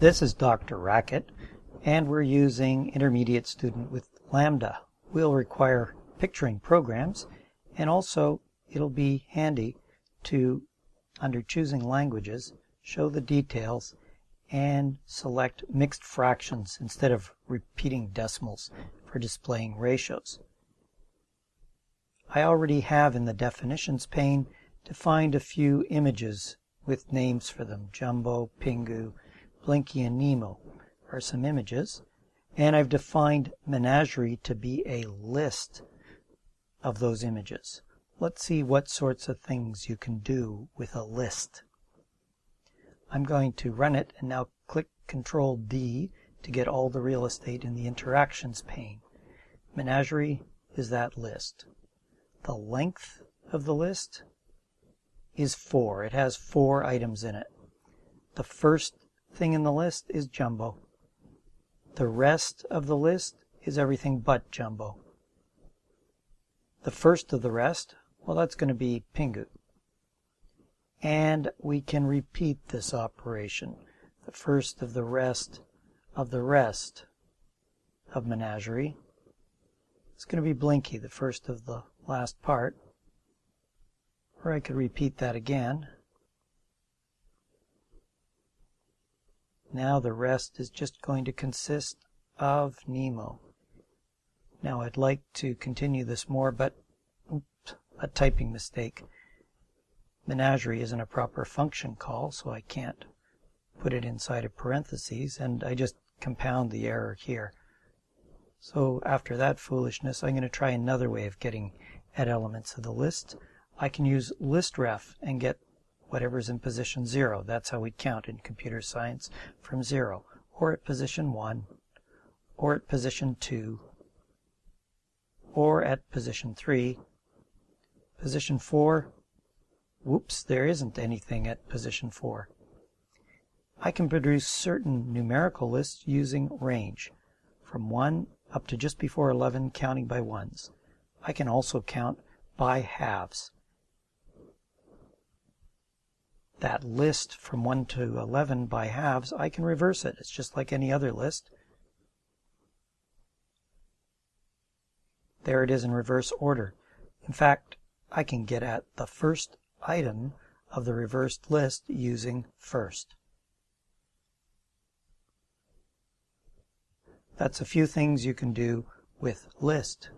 This is DrRacket, and we're using intermediate student with Lambda. We'll require picturing programs, and also it'll be handy to, under choosing languages, show the details and select mixed fractions instead of repeating decimals for displaying ratios. I already have in the definitions pane defined a few images with names for them. Jumbo, Pingu, Blinky, and Nemo are some images. And I've defined Menagerie to be a list of those images. Let's see what sorts of things you can do with a list. I'm going to run it and now click Control D to get all the real estate in the interactions pane. Menagerie is that list. The length of the list is 4. It has 4 items in it. The first thing in the list is Jumbo. The rest of the list is everything but Jumbo. The first of the rest, well, that's going to be Pingu. And we can repeat this operation. The first of the rest of the rest of Menagerie. It's going to be Blinky, the first of the last part. Or I could repeat that again. Now the rest is just going to consist of Nemo. Now I'd like to continue this more, but oops, a typing mistake. Menagerie isn't a proper function call, so I can't put it inside of parentheses, and I just compound the error here. So after that foolishness, I'm going to try another way of getting at elements of the list. I can use listref and get whatever's in position 0. That's how we count in computer science from 0. Or at position 1, or at position 2, or at position 3. Position 4, whoops, there isn't anything at position 4. I can produce certain numerical lists using range, from 1 up to just before 11 counting by ones. I can also count by halves. That list from 1 to 11 by halves, I can reverse it. It's just like any other list. There it is in reverse order. In fact, I can get at the first item of the reversed list using first. That's a few things you can do with list.